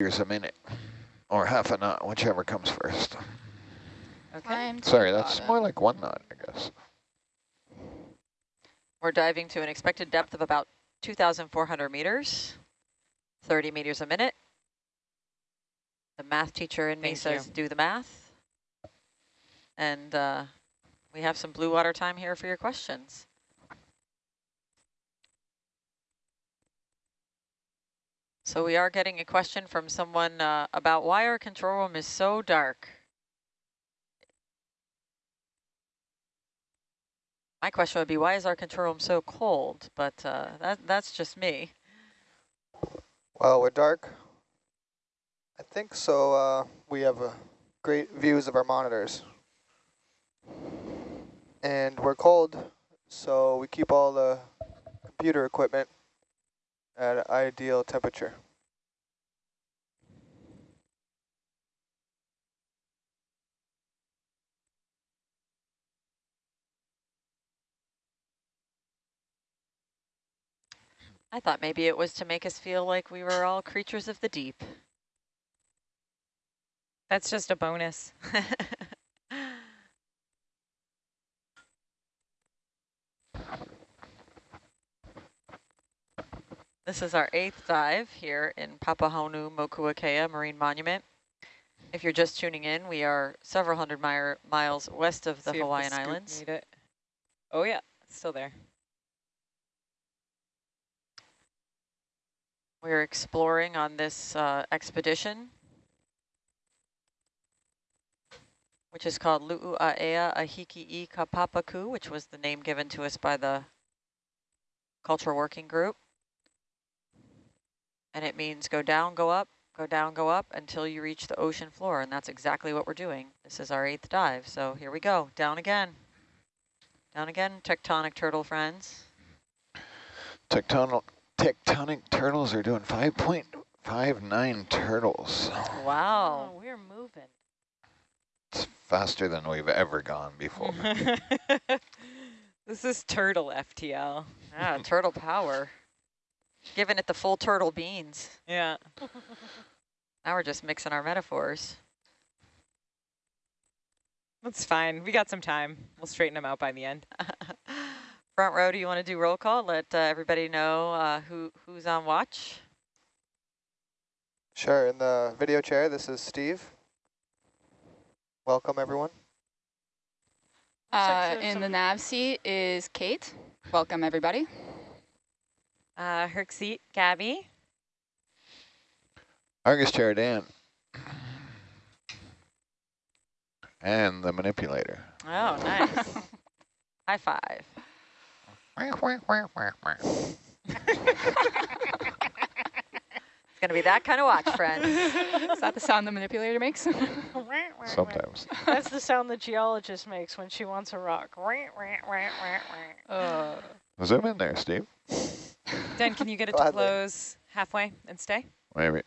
meters a minute, or half a knot, whichever comes first. Okay. Climb to Sorry, that's bottom. more like one knot, I guess. We're diving to an expected depth of about 2,400 meters, 30 meters a minute. The math teacher in me says you. do the math. And uh, we have some blue water time here for your questions. So we are getting a question from someone uh, about why our control room is so dark. My question would be, why is our control room so cold? But uh, that that's just me. Well, we're dark. I think so. Uh, we have uh, great views of our monitors. And we're cold, so we keep all the computer equipment at ideal temperature. I thought maybe it was to make us feel like we were all creatures of the deep. That's just a bonus. This is our eighth dive here in Papahānaumokuākea Marine Monument. If you're just tuning in, we are several hundred mi miles west of the See Hawaiian scoop Islands. Oh yeah, still there. We're exploring on this uh, expedition, which is called Lu'u'aea Ahiki i Kapapaku, which was the name given to us by the Cultural Working Group. And it means go down, go up, go down, go up until you reach the ocean floor. And that's exactly what we're doing. This is our eighth dive. So here we go, down again. Down again, tectonic turtle friends. Tectonic, tectonic turtles are doing 5.59 turtles. Wow. Oh, we're moving. It's faster than we've ever gone before. this is turtle FTL. Yeah, turtle power. Giving it the full turtle beans. Yeah. Now we're just mixing our metaphors. That's fine. We got some time. We'll straighten them out by the end. Front row, do you want to do roll call? Let uh, everybody know uh, who who's on watch. Sure, in the video chair, this is Steve. Welcome, everyone. Uh, in the nav seat is Kate. Welcome, everybody. Uh, Herc seat, Gabby. Argus chair Dan. And the manipulator. Oh, nice. High five. It's going to be that kind of watch, friend. Is that the sound the manipulator makes? Sometimes. That's the sound the geologist makes when she wants a rock. uh, Zoom in there, Steve. Dan, can you get it to close halfway and stay? Maybe.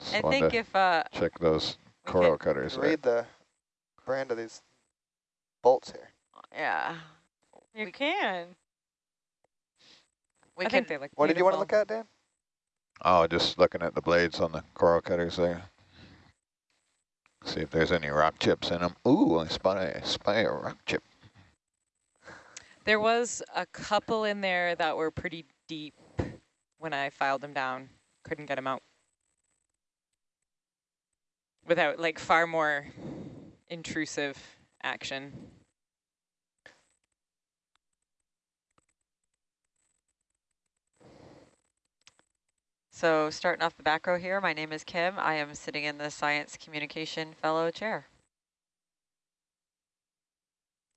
Just I think to if uh, check those coral could- cutters. there. Read the brand of these bolts here. yeah, You We- can. we I can think they look What did you want to look at, Dan? Oh, just looking at the blades on the coral cutters there. See if there's any rock chips in them. Ooh, I spot a, I spy a rock chip. There was a couple in there that were pretty deep when I filed them down. Couldn't get them out. Without like far more intrusive action. So starting off the back row here, my name is Kim. I am sitting in the Science Communication Fellow chair.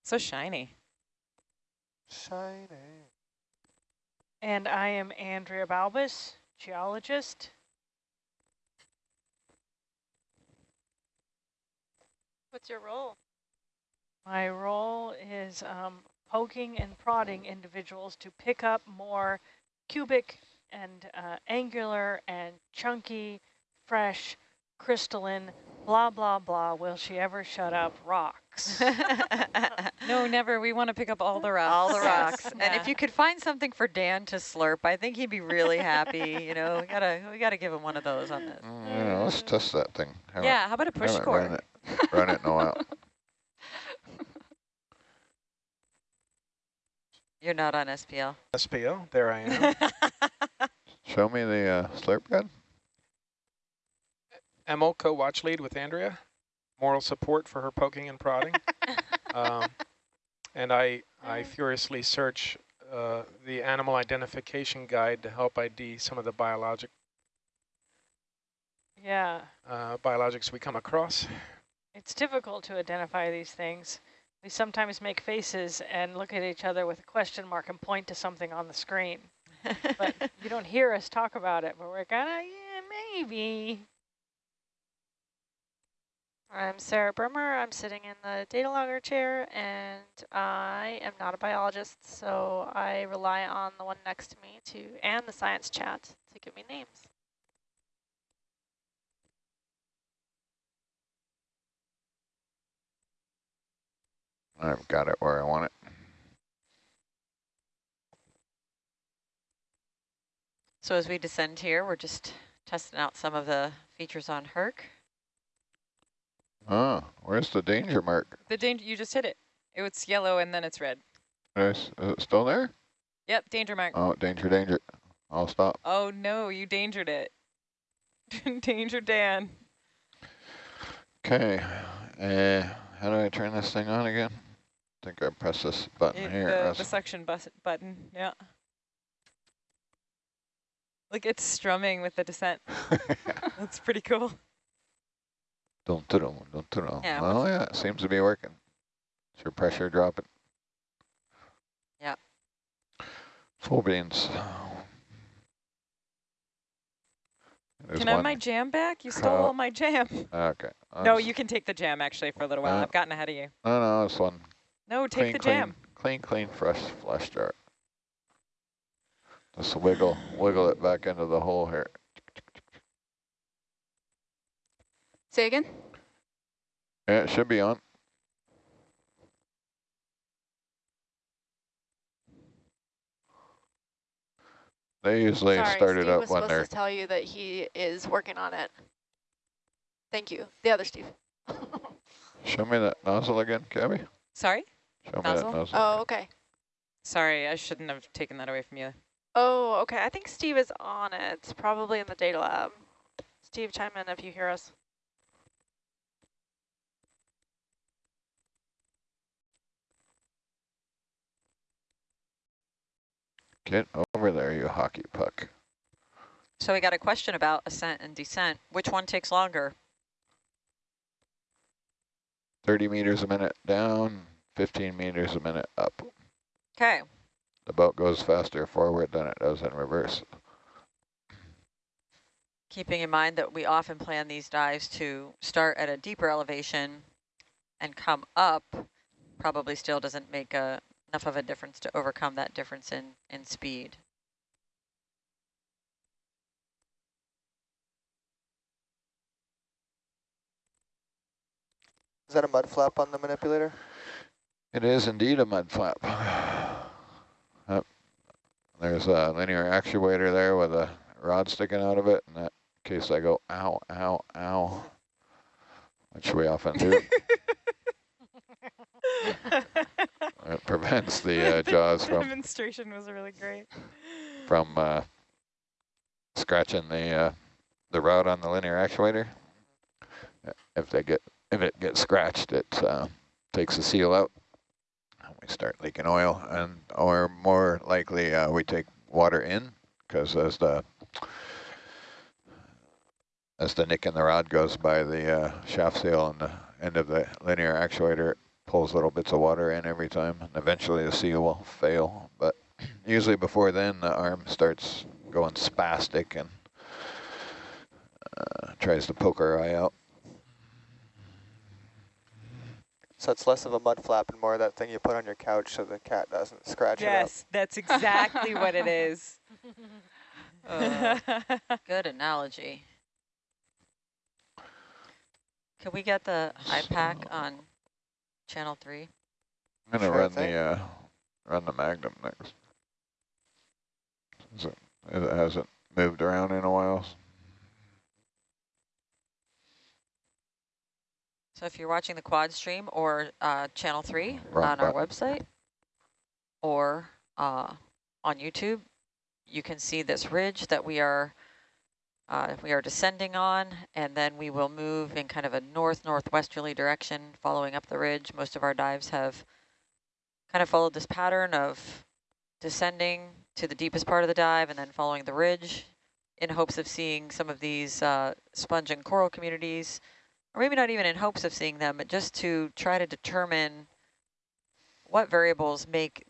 So shiny. Shiny. And I am Andrea Balbas, geologist. what's your role? My role is um, poking and prodding individuals to pick up more cubic and uh, angular and chunky, fresh, crystalline, blah, blah, blah, will she ever shut up rock. Rocks. No, never. We want to pick up all the rocks. All the Yes. rocks. And if you could find something for Dan to slurp, I think he'd be really happy. You know, we gotta we gotta give him one of those on this. Mm, yeah, let's test that thing. Haven't- Yeah, how about a push haven't? Run it, run it in a while. You're not on SPL. SPO, there I am. Show me the uh, slurp gun. Emil, co-watch lead with Andrea. Moral support for her poking and prodding. um, and I, I furiously search uh, the animal identification guide to help ID some of the biologic yeah, uh, biologics we come across. it's difficult to identify these things. We sometimes make faces and look at each other with a question mark and point to something on the screen. But you don't hear us talk about it, but we're kind of, yeah, maybe. I'm Sarah Brimmer. I'm sitting in the data logger chair, and I am not a biologist, so I rely on the one next to me to and the science chat to give me names. I've got it where I want it. So as we descend here, we're just testing out some of the features on Herc. Oh, where's the danger mark? The danger, you just hit it. It's yellow and then it's red. Nice. is it still there? Yep, danger mark. Oh, danger, danger. I'll stop. Oh no, you dangered it. danger Dan. Okay. Uh, how do I turn this thing on again? I think I press this button It- here. the, the suction bus button, yeah. Look, it's strumming with the descent. That's pretty cool. Don't do don't don't do Yeah, Oh yeah, it seems to be working. Is your pressure dropping? Yep. Full beans. There's can I have my jam back? You stole Oh. all my jam. Okay. No, you can take the jam actually for a little while. Uh, I've gotten ahead of you. No, no, this one. No, take clean, the clean, jam. Clean, clean, fresh flush jar. Just wiggle, wiggle it back into the hole here. Say again? Yeah, it should be on. They usually Sorry, start it up was when supposed they're to tell you that he is working on it. Thank you. The other Steve. Show me that nozzle again, Gabby. Sorry? Show Nozzle? me that nozzle. oh, okay. Sorry, I shouldn't have taken that away from you. Oh, okay. I think Steve is on it, probably in the data lab. Steve, chime in if you hear us. Get over there, you hockey puck. So we got a question about ascent and descent. Which one takes longer? 30 meters a minute down, 15 meters a minute up. Okay. The boat goes faster forward than it does in reverse. Keeping in mind that we often plan these dives to start at a deeper elevation and come up, probably still doesn't make a, enough of a difference to overcome that difference in, in speed. Is that a mud flap on the manipulator? It is indeed a mud flap. Yep. There's a linear actuator there with a rod sticking out of it. In that case, I go, ow, ow, ow, which we often do. it prevents the uh, jaws from demonstration was really great. from uh, scratching the uh, the rod on the linear actuator. If they get if it gets scratched, it uh, takes the seal out. And we start leaking oil, and or more likely uh, we take water in because as the as the nick in the rod goes by the uh, shaft seal on the end of the linear actuator, pulls little bits of water in every time, and eventually the seal will fail. But usually before then, the arm starts going spastic and uh, tries to poke our eye out. So it's less of a mud flap and more of that thing you put on your couch so the cat doesn't scratch it. Yes, that's exactly what it is. Uh, good analogy. Can we get the IPAC on channel three. I'm gonna Sure run thing. the uh, run the Magnum next. Since It, it hasn't moved around in a while. So if you're watching the quad stream or uh, channel three Wrong on our website or uh, on YouTube, you can see this ridge that we are uh, we are descending on, and then we will move in kind of a north-northwesterly direction following up the ridge. Most of our dives have kind of followed this pattern of descending to the deepest part of the dive and then following the ridge in hopes of seeing some of these uh, sponge and coral communities or maybe not even in hopes of seeing them, but just to try to determine what variables make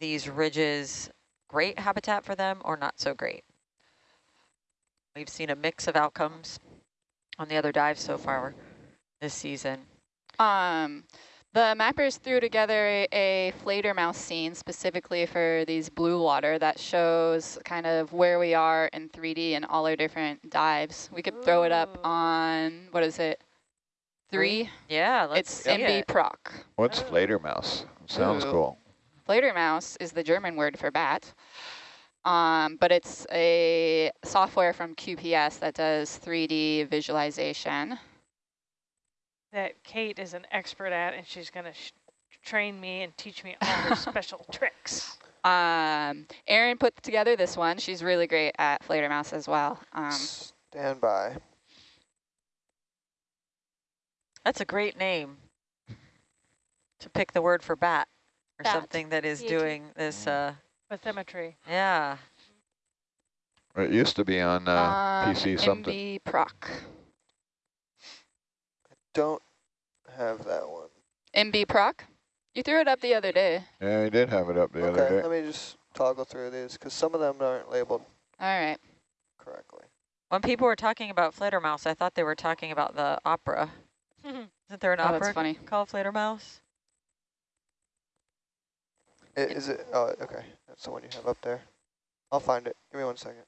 these ridges great habitat for them or not so great. We've seen a mix of outcomes on the other dives so far this season. Um, the mappers threw together a Fledermaus scene specifically for these blue water that shows kind of where we are in 3D in all our different dives. We could throw it up on, what is it? Three? Yeah, let's It's see MB it. Proc. What's Oh. Fledermaus? Sounds Ooh. cool. Fledermaus is the German word for bat, um, but it's a software from QPS that does 3D visualization. That Kate is an expert at, and she's going to train me and teach me all her special tricks. Um, Erin put together this one. She's really great at Fledermaus as well. Um, Stand by. That's a great name to pick the word for bat or Bat. something that is doing this. Uh, Bathymetry. yeah. It used to be on uh, um, PC something. MB Proc. Don't have that one. MB Proc? You threw it up the other day. Yeah, I did have it up the okay, other day. let me just toggle through these because some of them aren't labeled All right. correctly. When people were talking about Fledermaus, I thought they were talking about the opera. Isn't there an Oh, that's opera funny. called Fledermaus? I- Is it? Oh, okay. That's the one you have up there. I'll find it. Give me one second.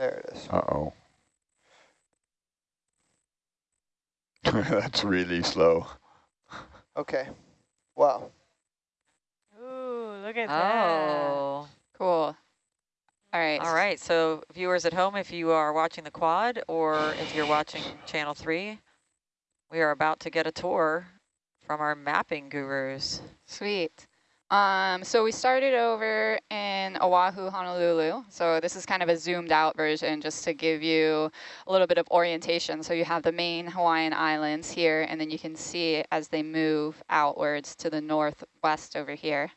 There it is. Uh-oh. That's really slow. Okay. Wow. Ooh, look at oh. that. Oh. Cool. All right. All right, so viewers at home, if you are watching the quad or if you're watching channel three, we are about to get a tour from our mapping gurus. Sweet. Um, so we started over in Oahu, Honolulu. So this is kind of a zoomed out version just to give you a little bit of orientation. So you have the main Hawaiian islands here, and then you can see as they move outwards to the northwest over here.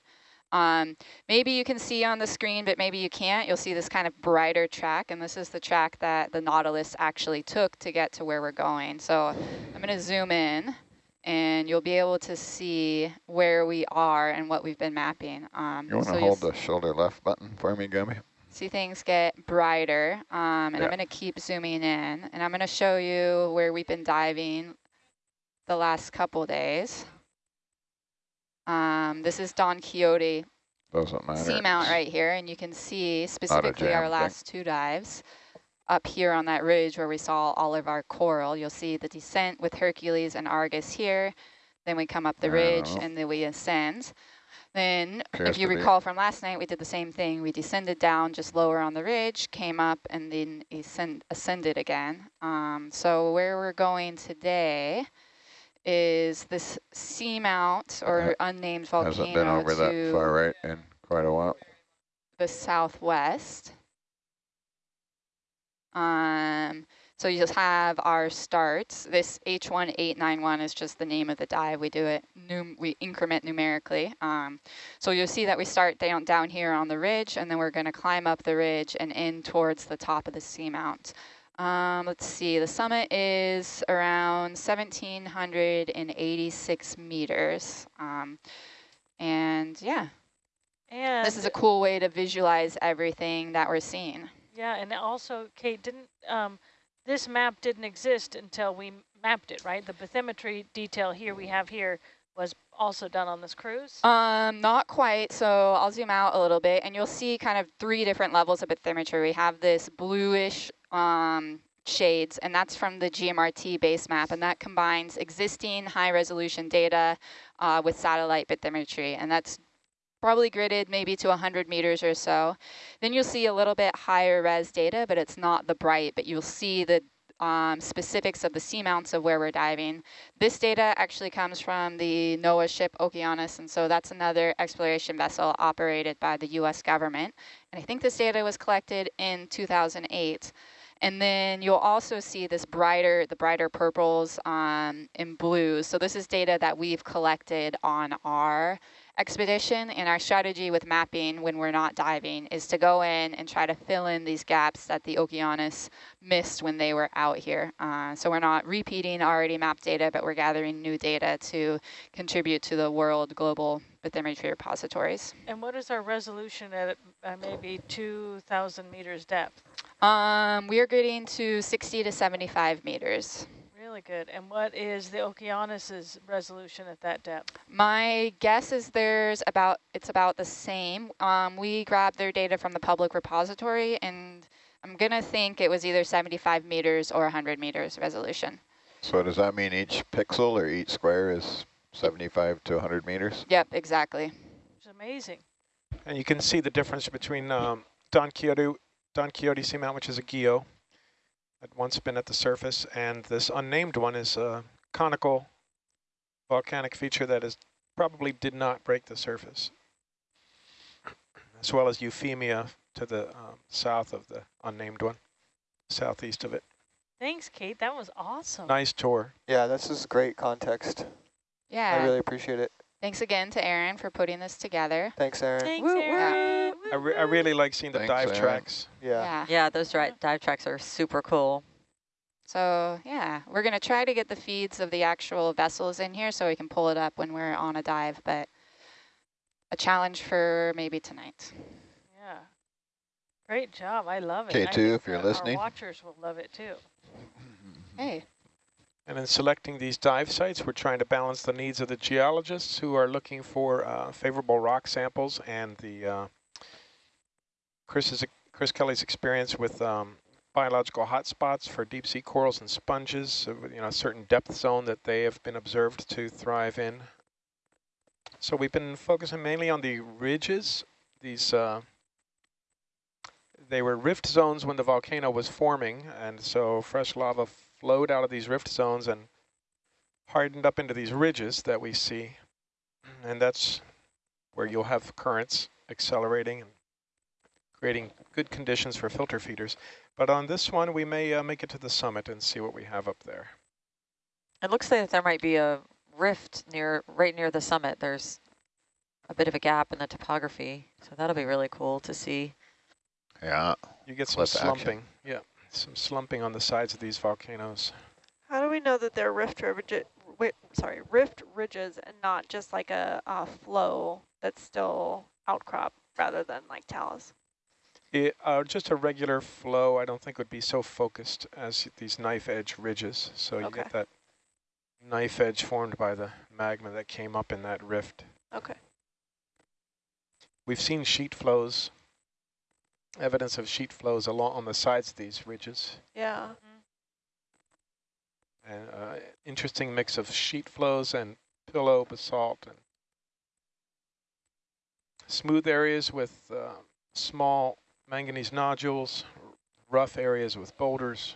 Um, maybe you can see on the screen, but maybe you can't. You'll see this kind of brighter track, and this is the track that the Nautilus actually took to get to where we're going. So I'm going to zoom in and you'll be able to see where we are and what we've been mapping. Um, You want to so hold the shoulder left button for me, Gummy? see things get brighter, um, and Yeah. I'm going to keep zooming in, and I'm going to show you where we've been diving the last couple days. Um, this is Don Quixote Doesn't matter. seamount right here, and you can see specifically our jam thing. last two dives up here on that ridge where we saw all of our coral. You'll see the descent with Hercules and Argus here. Then we come up the ridge Yeah. and then we ascend. Then, Appears if you to be. recall from last night, we did the same thing. We descended down just lower on the ridge, came up, and then ascend ascended again. Um, so where we're going today is this seamount or unnamed volcano Hasn't been over to that far right in quite a while. the southwest. Um, So you just have our starts. This H1891 is just the name of the dive. We do it, num we increment numerically. Um, so you'll see that we start down, down here on the ridge, and then we're going to climb up the ridge and in towards the top of the seamount. Um, let's see, the summit is around 1,786 meters. Um, and yeah, And this is a cool way to visualize everything that we're seeing. Yeah, and also, Kate, didn't um, this map didn't exist until we mapped it, right? The bathymetry detail here we have here was also done on this cruise. Um, not quite. So I'll zoom out a little bit and you'll see kind of three different levels of bathymetry. We have this bluish um, shades and that's from the GMRT base map and that combines existing high resolution data uh, with satellite bathymetry and that's probably gridded maybe to 100 meters or so. Then you'll see a little bit higher res data, but it's not the bright, but you'll see the um, specifics of the seamounts of where we're diving. This data actually comes from the NOAA ship Okeanos, and so that's another exploration vessel operated by the U.S. government. And I think this data was collected in 2008. And then you'll also see this brighter, the brighter purples um, and blues. So this is data that we've collected on our expedition and our strategy with mapping when we're not diving is to go in and try to fill in these gaps that the Okeanos missed when they were out here. Uh, so we're not repeating already mapped data, but we're gathering new data to contribute to the world global bathymetry repositories. And what is our resolution at uh, maybe 2,000 meters depth? Um, we are getting to 60 to 75 meters. Really good. And what is the Okeanos's resolution at that depth? My guess is there's about, it's about the same. Um, we grabbed their data from the public repository and I'm gonna think it was either 75 meters or 100 meters resolution. So does that mean each pixel or each square is 75 to 100 meters? Yep, exactly. It's amazing. And you can see the difference between um, Don Quixote, Don Quixote Seamount, which is a geo, had once been at the surface, and this unnamed one is a conical volcanic feature that is probably did not break the surface, as well as Euphemia to the um, south of the unnamed one, southeast of it. Thanks, Kate. That was awesome. Nice tour. Yeah, this is great context. Yeah. I really appreciate it. Thanks again to Aaron for putting this together. Thanks, Aaron. Thanks, Woo, woo. Aaron. I, re I really like seeing the Thanks, dive Aaron. tracks. Yeah. Yeah, those dri dive tracks are super cool. So yeah, we're gonna try to get the feeds of the actual vessels in here so we can pull it up when we're on a dive, but a challenge for maybe tonight. Yeah. Great job. I love it. Okay, I if you're listening. Our watchers will love it too. Hey, And in selecting these dive sites, we're trying to balance the needs of the geologists who are looking for uh, favorable rock samples and the uh, Chris's, Chris Kelley's experience with um, biological hotspots for deep sea corals and sponges, you know, a certain depth zone that they have been observed to thrive in. So we've been focusing mainly on the ridges. These uh, they were rift zones when the volcano was forming, and so fresh lava flowed out of these rift zones and hardened up into these ridges that we see. And that's where you'll have currents accelerating and creating good conditions for filter feeders. But on this one, we may uh, make it to the summit and see what we have up there. It looks like there might be a rift near, right near the summit. There's a bit of a gap in the topography, so that'll be really cool to see. Yeah. You get some Cliff action. slumping. Yeah, some slumping on the sides of these volcanoes. How do we know that they're rift ridges, sorry, rift ridges and not just like a, a flow that's still outcrop rather than like talus? It, uh, just a regular flow, I don't think would be so focused as these knife edge ridges. So you get that knife edge formed by the magma that came up in that rift. Okay. We've seen sheet flows, evidence of sheet flows along on the sides of these ridges. Yeah. And uh, interesting mix of sheet flows and pillow basalt and smooth areas with uh, small manganese nodules, rough areas with boulders,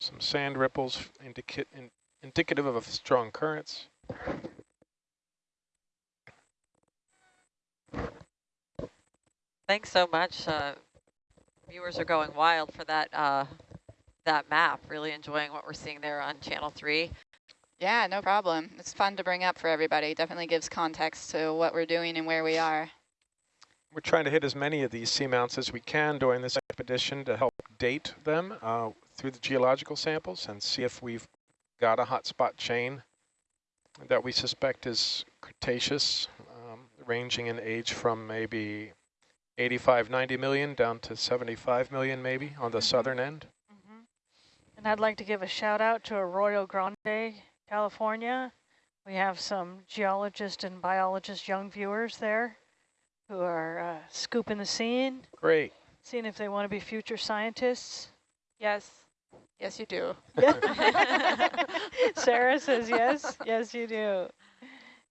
some sand ripples indica in, indicative of strong currents. Thanks so much. Uh, viewers are going wild for that uh, that map. Really enjoying what we're seeing there on channel three. Yeah, no problem. It's fun to bring up for everybody. Definitely gives context to what we're doing and where we are. We're trying to hit as many of these seamounts as we can during this expedition to help date them uh, through the geological samples and see if we've got a hotspot chain that we suspect is Cretaceous, um, ranging in age from maybe 85, 90 million down to 75 million maybe on the southern end. Mm -hmm. And I'd like to give a shout out to Arroyo Grande, California. We have some geologists and biologists, young viewers there who are uh, scooping the scene. Great. Seeing if they want to be future scientists. Yes. Yes, you do. Sarah says yes. Yes, you do.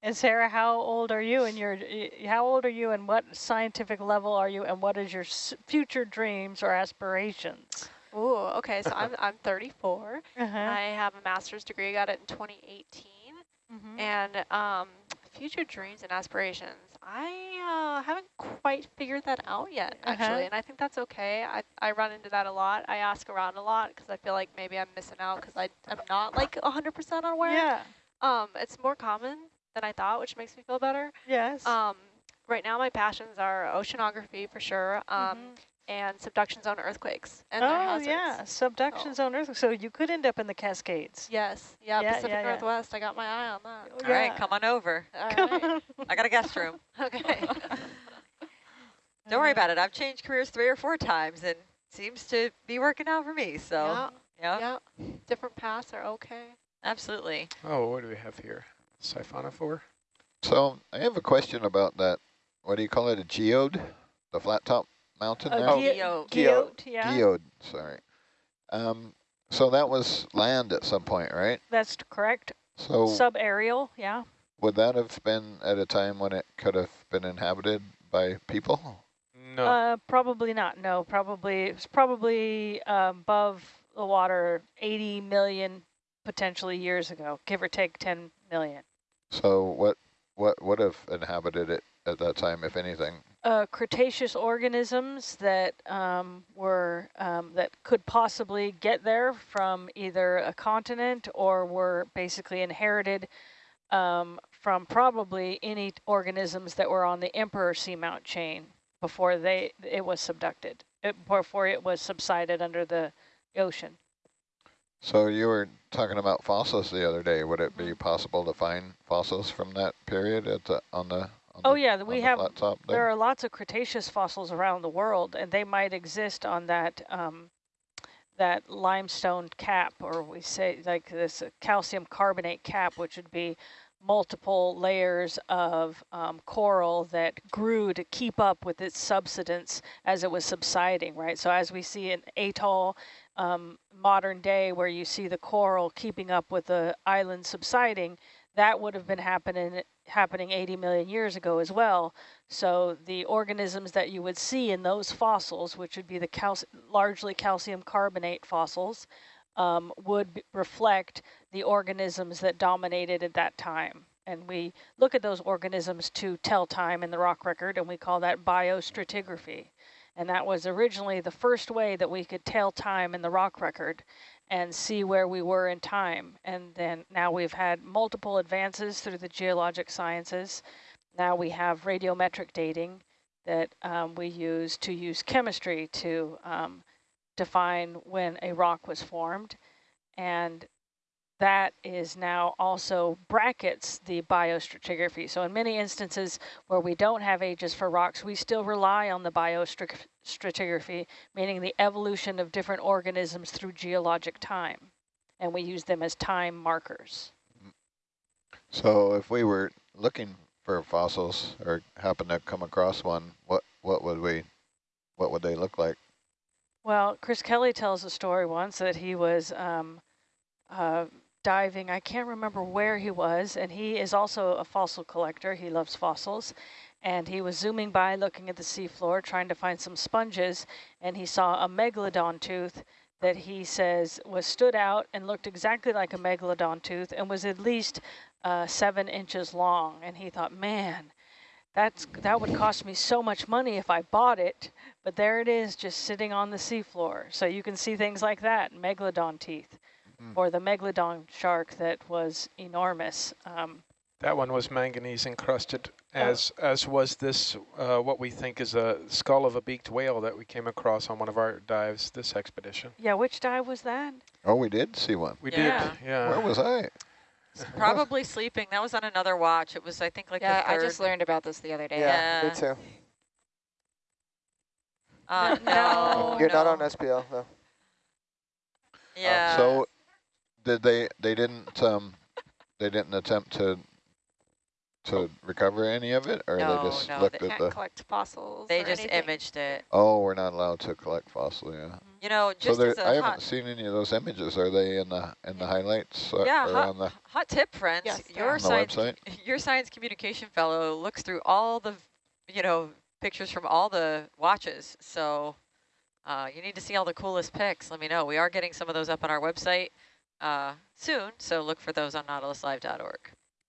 And Sarah, how old are you and your how old are you and what scientific level are you and what is your future dreams or aspirations? Oh, okay. So I'm I'm 34. Uh -huh. I have a master's degree. I got it in 2018. Mm -hmm. And um, future dreams and aspirations. I uh, haven't quite figured that out yet, uh-huh. actually, uh -huh. and I think that's okay. I, I run into that a lot. I ask around a lot because I feel like maybe I'm missing out because I'm not like 100% aware. Yeah. Um, it's more common than I thought, which makes me feel better. Yes. Um, right now my passions are oceanography for sure. Um, mm -hmm and subduction zone earthquakes and oh yeah. subduction oh. zone earthquakes. So you could end up in the cascades. Yes. Yeah, yeah pacific yeah, northwest. Yeah. i got my eye on that. All right, come on over. All right. i got a guest room. Okay. Don't worry about it. I've changed careers three or four times and seems to be working out for me so yeah. Yeah. Different paths are okay. Absolutely. Oh what do we have here siphonophore so i have a question about that what do you call it a geode the flat top mountain uh, now? Geode. Geode, yeah. Geode, sorry. Um, so that was land at some point, right? That's correct. So Subaerial, yeah. Would that have been at a time when it could have been inhabited by people? No. Uh, probably not, no. Probably, it's probably uh, above the water 80 million potentially years ago, give or take 10 million. So what, what would have inhabited it at that time, if anything? uh, Cretaceous organisms that um, were um, that could possibly get there from either a continent or were basically inherited um, from probably any organisms that were on the Emperor Seamount chain before they it was subducted, it, before it was subsided under the ocean. So you were talking about fossils the other day. Would it be mm-hmm. possible to find fossils from that period at the, on the Oh the, yeah, we have. The there are lots of Cretaceous fossils around the world, and they might exist on that um, that limestone cap, or we say like this calcium carbonate cap, which would be multiple layers of um, coral that grew to keep up with its subsidence as it was subsiding, right? So as we see in atoll um, modern day where you see the coral keeping up with the island subsiding, that would have been happening happening 80 million years ago as well. So the organisms that you would see in those fossils, which would be the cal largely calcium carbonate fossils, um, would reflect the organisms that dominated at that time. And we look at those organisms to tell time in the rock record, and we call that biostratigraphy. And that was originally the first way that we could tell time in the rock record and see where we were in time. And then now we've had multiple advances through the geologic sciences. Now we have radiometric dating that um, we use to use chemistry to um, define when a rock was formed. And that is now also brackets the biostratigraphy. So in many instances where we don't have ages for rocks, we still rely on the biostratigraphy, meaning the evolution of different organisms through geologic time. And we use them as time markers. So if we were looking for fossils or happen to come across one, what, what would we, what would they look like? Well, Chris Kelley tells a story once that he was um, uh, diving. I can't remember where he was, and he is also a fossil collector. He loves fossils. And he was zooming by, looking at the seafloor, trying to find some sponges, and he saw a megalodon tooth that he says was stood out and looked exactly like a megalodon tooth and was at least uh, seven inches long. And he thought, man, That's that would cost me so much money if I bought it, but there it is, just sitting on the seafloor. So you can see things like that, megalodon teeth, Mm. or the megalodon shark that was enormous. Um, That one was manganese encrusted, Oh. as as was this uh, what we think is a skull of a beaked whale that we came across on one of our dives this expedition. yeah, which dive was that? Oh, we did see one. We Yeah. did, yeah. Where was I? Probably sleeping. That was on another watch. It was, I think, like yeah, the I just learned about this the other day. Yeah, me Yeah. too. Uh, No, no, You're not on SPL, though. Yeah. So, did they? They didn't. Um, they didn't attempt to to recover any of it, or No, they just no, looked they at Can't the. collect fossils they just anything. imaged it. Oh, we're not allowed to collect fossil. Yeah. You know, So just there, as a I haven't seen any of those images. Are they in the in the highlights uh, Yeah, or hot- on the, hot tip, friends. Yes, your are. on the science, website? your science communication fellow looks through all the, you know, pictures from all the watches. So, uh, you need to see all the coolest pics. Let me know. We are getting some of those up on our website uh, soon. So look for those on nautiluslive.org.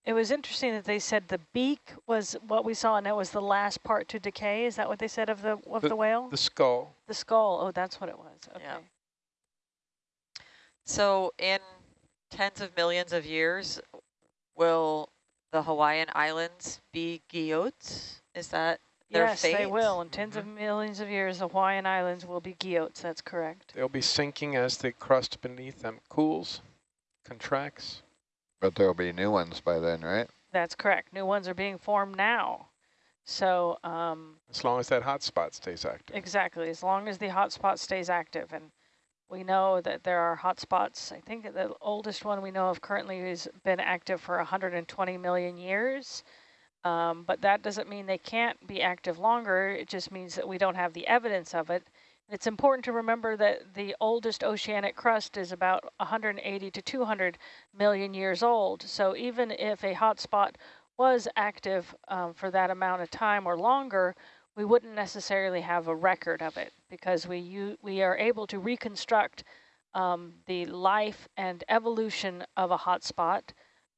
It was interesting that they said the beak was what we saw, and that was the last part to decay. Is that what they said of the of the, whale? The skull. The skull. Oh, that's what it was. Okay. Yeah. So in tens of millions of years, will the Hawaiian Islands be guyots? Is that their Yes, they will. In tens of millions of years, the Hawaiian Islands will be guyots. That's correct. They'll be sinking as the crust beneath them cools, contracts. but there'll be new ones by then, right? That's correct. New ones are being formed now. So um, As long as that hot spot stays active. exactly, as long as the hotspot stays active, and we know that there are hotspots. I think the oldest one we know of currently has been active for 120 million years. Um, but that doesn't mean they can't be active longer. It just means that we don't have the evidence of it. It's important to remember that the oldest oceanic crust is about 180 to 200 million years old. So even if a hotspot was active um, for that amount of time or longer, we wouldn't necessarily have a record of it because we we are able to reconstruct um, the life and evolution of a hotspot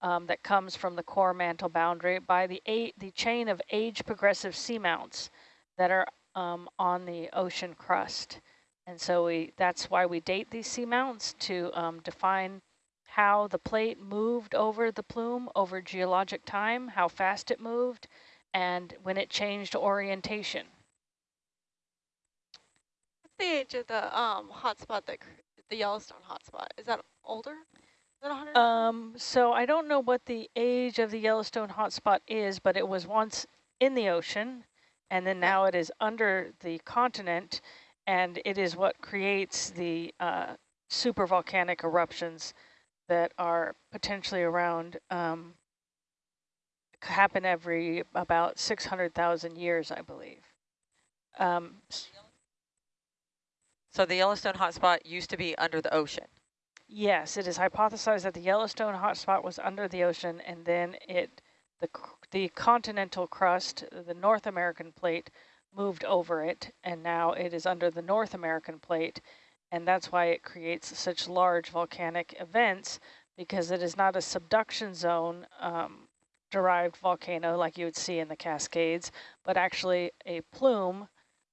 um, that comes from the core mantle boundary by the eight, the chain of age progressive seamounts that are um, on the ocean crust. And so we that's why we date these seamounts to um, define how the plate moved over the plume over geologic time, how fast it moved, and when it changed orientation. What's the age of the um hotspot that the Yellowstone hotspot? Is that older? Is that 100? Um, so I don't know what the age of the Yellowstone hotspot is, but it was once in the ocean, and then now it is under the continent, and it is what creates the uh, supervolcanic eruptions that are potentially around, um, happen every about 600,000 years, I believe. Um, So the Yellowstone hotspot used to be under the ocean. Yes, it is hypothesized that the Yellowstone hotspot was under the ocean, and then it, the the continental crust, the North American plate, moved over it, and now it is under the North American plate, and that's why it creates such large volcanic events because it is not a subduction zone um, derived volcano like you would see in the Cascades, but actually a plume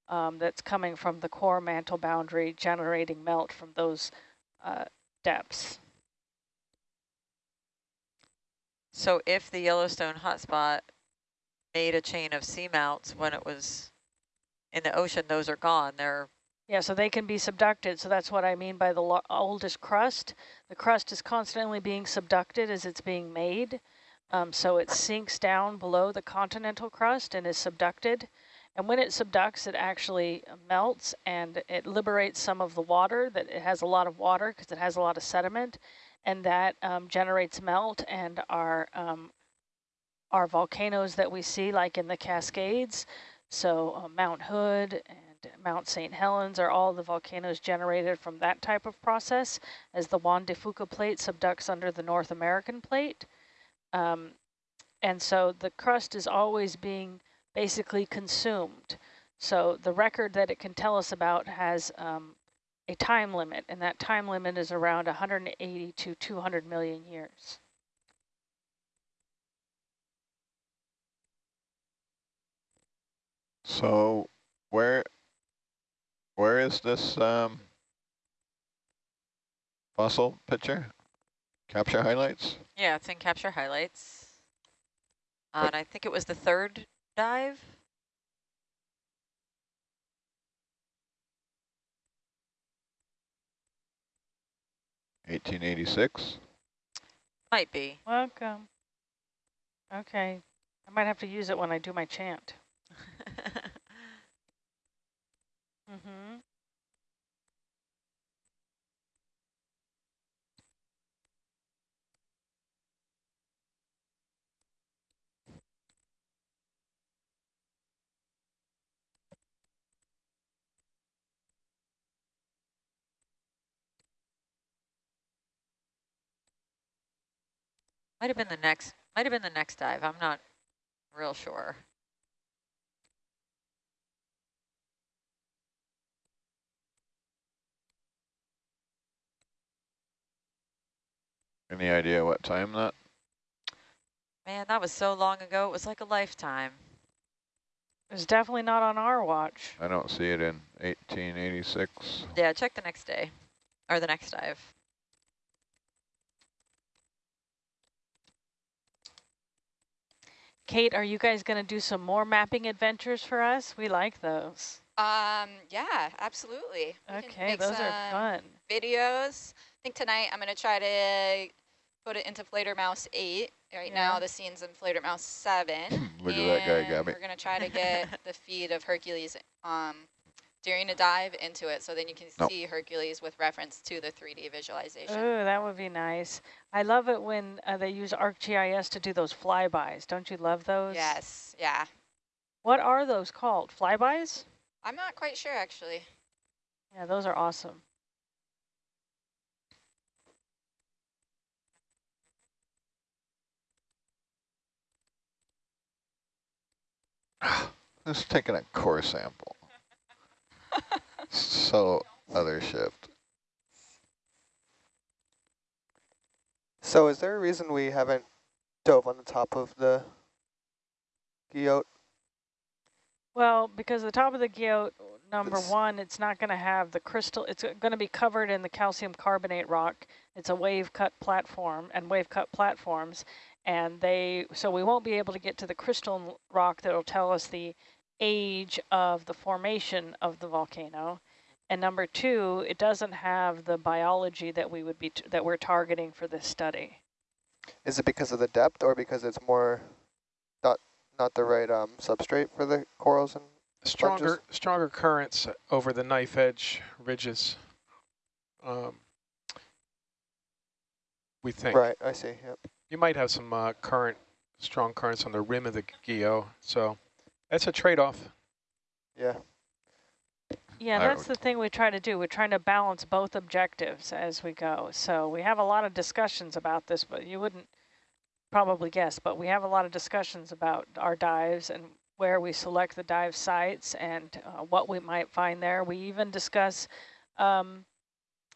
um, that's coming from the core mantle boundary generating melt from those uh, depths. So if the Yellowstone hotspot made a chain of seamounts when it was in the ocean, those are gone. They're Yeah, so they can be subducted. So that's what I mean by the oldest crust. The crust is constantly being subducted as it's being made. Um, so it sinks down below the continental crust and is subducted. And when it subducts, it actually melts and it liberates some of the water that it has a lot of water because it has a lot of sediment and that um, generates melt and our, um, our volcanoes that we see like in the Cascades. So uh, Mount Hood and Mount St. Helens are all the volcanoes generated from that type of process as the Juan de Fuca plate subducts under the North American plate. Um, and so the crust is always being basically consumed. So the record that it can tell us about has um, a time limit, and that time limit is around 180 to 200 million years. So where where is this um, fossil picture? Capture highlights? Yeah, it's in capture highlights. Uh, and I think it was the third dive. Eighteen eighty six. Might be. Welcome. Okay. I might have to use it when I do my chant. Mm-hmm. Might have been the next. Might have been the next dive. I'm not real sure. Any idea what time that? Man, that was so long ago. It was like a lifetime. It was definitely not on our watch. I don't see it in eighteen eighty six. Yeah, check the next day. Or the next dive. Kate, are you guys going to do some more mapping adventures for us? We like those. Um, yeah, absolutely. We Okay, make those are fun. Videos. I think tonight I'm going to try to put it into Fledermaus 8. Right now the scene's in Fledermaus 7. Look at that guy, and Gabby. We're going to try to get the feed of Hercules um, during a dive into it so then you can Nope. see Hercules with reference to the 3D visualization. Oh, that would be nice. I love it when uh, they use ArcGIS to do those flybys. Don't you love those? Yes, yeah. What are those called? Flybys? I'm not quite sure actually. Yeah, those are awesome. Just taking a core sample. So other shift. So is there a reason we haven't dove on the top of the Guyot? Well, because the top of the guyot, number It's- one, it's not going to have the crystal. It's going to be covered in the calcium carbonate rock. It's a wave cut platform and wave cut platforms. And they, so we won't be able to get to the crystal rock that will tell us the age of the formation of the volcano. And number two, it doesn't have the biology that we would be, t that we're targeting for this study. Is it because of the depth or because it's more not not the right um, substrate for the corals and Stronger, stronger currents over the knife edge ridges. Um, we think. right? I see. Yep. You might have some uh, current, strong currents on the rim of the guyot, so that's a trade-off. Yeah. Yeah, I that's the thing we try to do. We're trying to balance both objectives as we go. So we have a lot of discussions about this, but you wouldn't probably guess, but we have a lot of discussions about our dives and where we select the dive sites and uh, what we might find there. We even discuss um,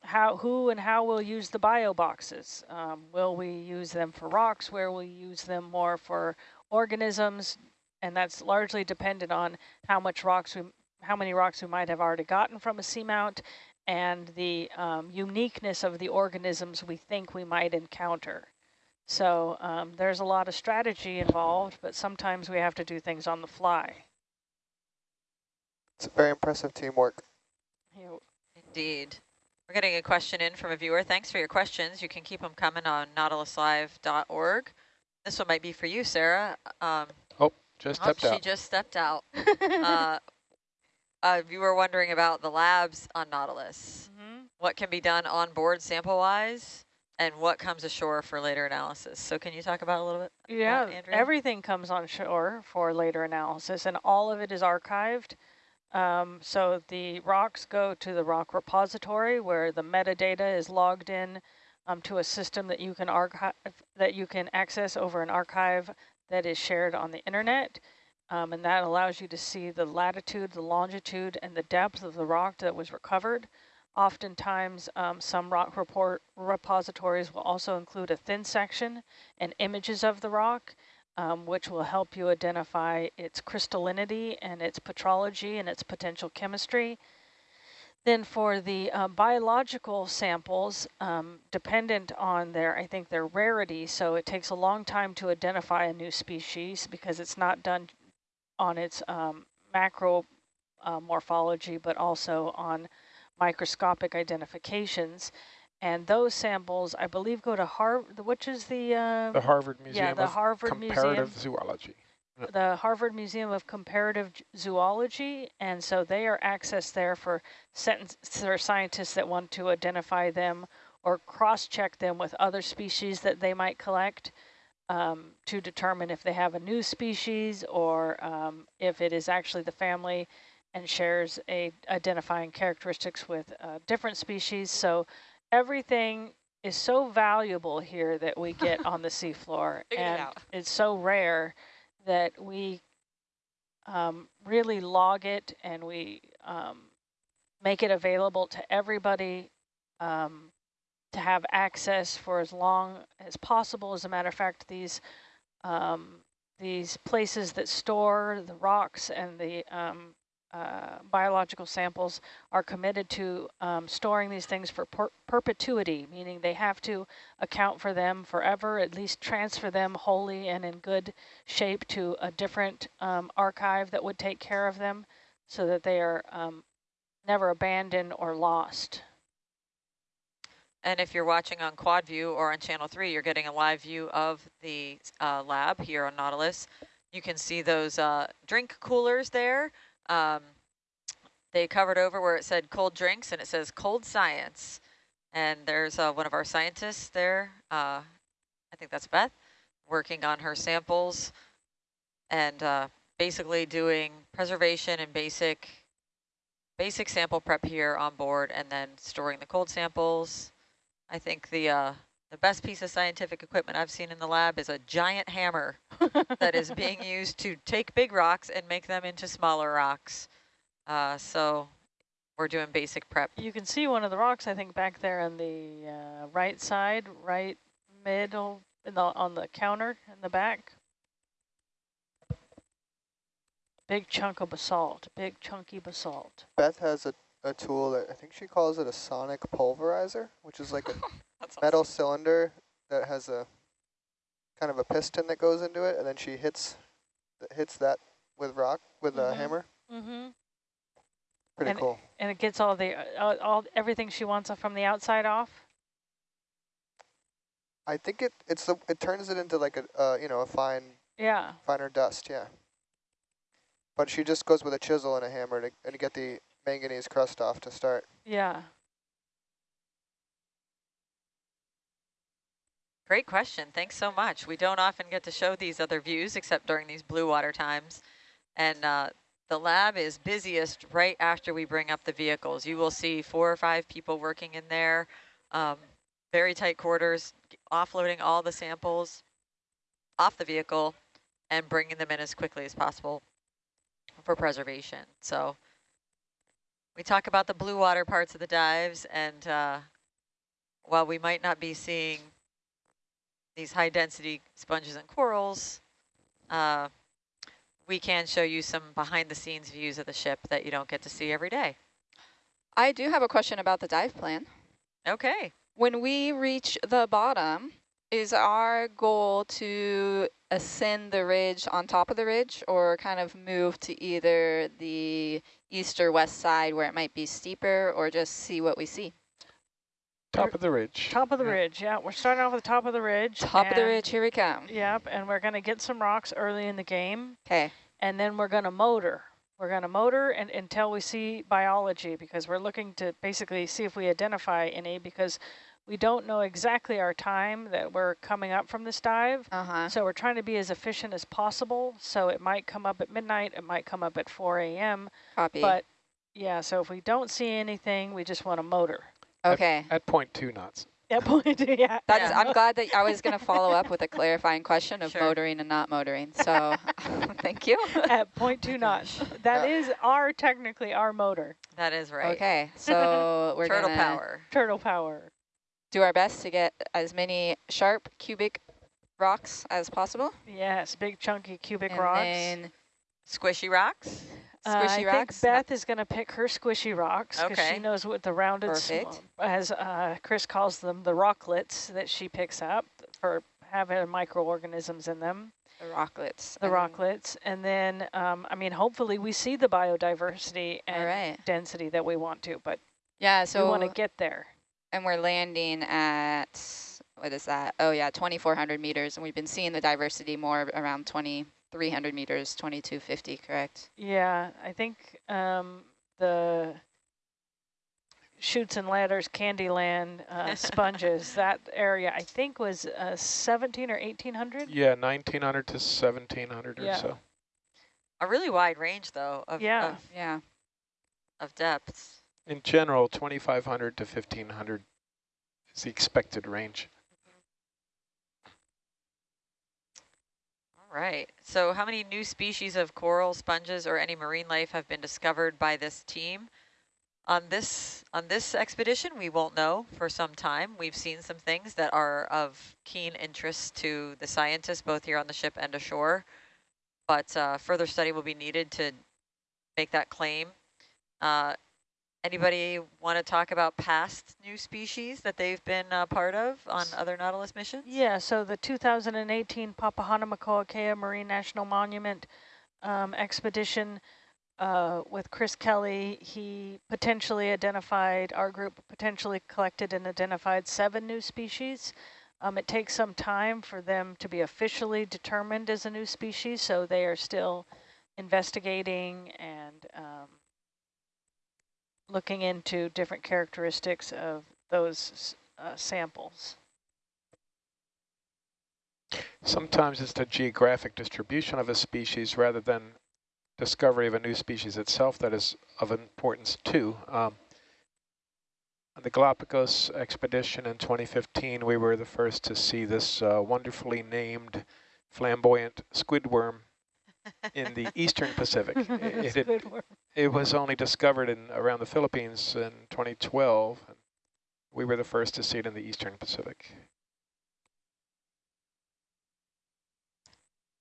how, who and how we'll use the bio boxes. Um, will we use them for rocks? Where will we use them more for organisms? And that's largely dependent on how much rocks we how many rocks we might have already gotten from a seamount and the um, uniqueness of the organisms we think we might encounter. So um, there's a lot of strategy involved, but sometimes we have to do things on the fly. It's a very impressive teamwork. You know, Indeed. We're getting a question in from a viewer. Thanks for your questions. You can keep them coming on nautiluslive.org. This one might be for you, Sarah. Um, Just oh, stepped she out. just stepped out. uh, a viewer wondering about the labs on Nautilus. Mhm. What can be done on board sample-wise, and what comes ashore for later analysis. So can you talk about a little bit? Yeah, Andrea? everything comes on shore for later analysis, and all of it is archived. Um, so the rocks go to the rock repository where the metadata is logged in um, to a system that you can archive, that you can access over an archive that is shared on the internet. Um, and that allows you to see the latitude, the longitude, and the depth of the rock that was recovered. Oftentimes, um, some rock report repositories will also include a thin section and images of the rock. um, which will help you identify its crystallinity and its petrology and its potential chemistry. Then for the uh, biological samples, um, dependent on their, I think their rarity, so it takes a long time to identify a new species because it's not done on its um, macro uh, morphology, but also on microscopic identifications. And those samples, I believe, go to Harvard, which is the... Uh, the Harvard Museum yeah, the of Harvard Comparative Museum Zoology. The Harvard Museum of Comparative Zoology, and so they are accessed there for, scientists that want to identify them or cross-check them with other species that they might collect um, to determine if they have a new species or um, if it is actually the family and shares a identifying characteristics with uh, different species. So everything is so valuable here that we get on the seafloor, and it it's so rare that we um, really log it and we um, make it available to everybody um, to have access for as long as possible. As a matter of fact, these um, these places that store the rocks and the um, uh, biological samples are committed to um, storing these things for per perpetuity, meaning they have to account for them forever, at least transfer them wholly and in good shape to a different um, archive that would take care of them so that they are um, never abandoned or lost. And if you're watching on quad view or on channel three, you're getting a live view of the uh, lab here on Nautilus. You can see those uh, drink coolers there. Um, they covered over where it said cold drinks and it says cold science. And there's uh, one of our scientists there, uh, I think that's Beth, working on her samples and uh, basically doing preservation and basic basic sample prep here on board and then storing the cold samples. I think the uh, the best piece of scientific equipment I've seen in the lab is a giant hammer that is being used to take big rocks and make them into smaller rocks. Uh, so we're doing basic prep. You can see one of the rocks, I think, back there on the uh, right side, right middle, in the, on the counter in the back. Big chunk of basalt, big chunky basalt. Beth has a, a tool that I think she calls it a sonic pulverizer, which is like a That's metal awesome. cylinder that has a kind of a piston that goes into it, and then she hits hits that with rock with Mhm. a hammer. Mm-hmm. Pretty And- cool. And it gets all the uh, all everything she wants from the outside off. I think it it's the it turns it into like a uh, you know a fine Yeah. finer dust, yeah. But she just goes with a chisel and a hammer to and to get the manganese crust off to start. Yeah. Great question. Thanks so much. We don't often get to show these other views except during these blue water times. And uh, the lab is busiest right after we bring up the vehicles. You will see four or five people working in there, um, very tight quarters, offloading all the samples off the vehicle and bringing them in as quickly as possible for preservation. So we talk about the blue water parts of the dives and uh, while we might not be seeing these high density sponges and corals, uh, we can show you some behind the scenes views of the ship that you don't get to see every day. I do have a question about the dive plan. Okay. When we reach the bottom, is our goal to ascend the ridge on top of the ridge or kind of move to either the east or west side where it might be steeper or just see what we see? Top of the ridge. Top of the Yeah. ridge. Yeah, we're starting off with the top of the ridge. Top of the ridge, here we come. Yep, and we're going to get some rocks early in the game, Okay, and then we're going to motor. We're going to motor and, until we see biology because we're looking to basically see if we identify any because we don't know exactly our time that we're coming up from this dive. uh-huh, So we're trying to be as efficient as possible. So it might come up at midnight, it might come up at 4 a.m. copy. But yeah, so if we don't see anything, we just want to motor. Okay, At point two knots. At two, yeah. That's, Yeah. I'm glad that I was going to follow up with a clarifying question of Sure. motoring and not motoring. So thank you. At point two knots. That is our, technically our motor, That is right. Okay, so we're Turtle gonna power. turtle power. do our best to get as many sharp cubic rocks as possible. Yes, big chunky cubic and rocks. Squishy rocks? Uh, I squishy think rocks. Beth is going to pick her squishy rocks because Okay. she knows what the rounded, Perfect. as uh, Chris calls them, the rocklets that she picks up for having microorganisms in them, the rocklets. the rocklets. And then, um, I mean, hopefully we see the biodiversity and right. density that we want to, but Yeah. so we want to get there. and we're landing at what is that? Oh yeah, 2,400 meters, and we've been seeing the diversity more around 2,300 meters, 2,250, correct? Yeah, I think um, the Shoots and Ladders Candyland uh, sponges, that area I think was uh, 17 or 1800. Yeah, 1900 to 1700 Yeah. or so. A really wide range, though, of, Yeah. of, Yeah. of depths. In general, 2500 to 1500 is the expected range. Right. So how many new species of coral, sponges, or any marine life have been discovered by this team? On this on this expedition, we won't know for some time. We've seen some things that are of keen interest to the scientists, both here on the ship and ashore. But uh, further study will be needed to make that claim. Uh, anybody want to talk about past new species that they've been uh, part of on other Nautilus missions? Yeah, so the 2018 Papahānaumokuākea Marine National Monument um, expedition uh, with Chris Kelley, he potentially identified, our group potentially collected and identified seven new species. Um, it takes some time for them to be officially determined as a new species, so they are still investigating and um, looking into different characteristics of those uh, samples. Sometimes it's the geographic distribution of a species rather than discovery of a new species itself that is of importance too. Um, on the Galapagos expedition in 2015, we were the first to see this uh, wonderfully named flamboyant squidworm in the eastern Pacific. It, it, it was only discovered in around the Philippines in 2012. and We were the first to see it in the eastern Pacific.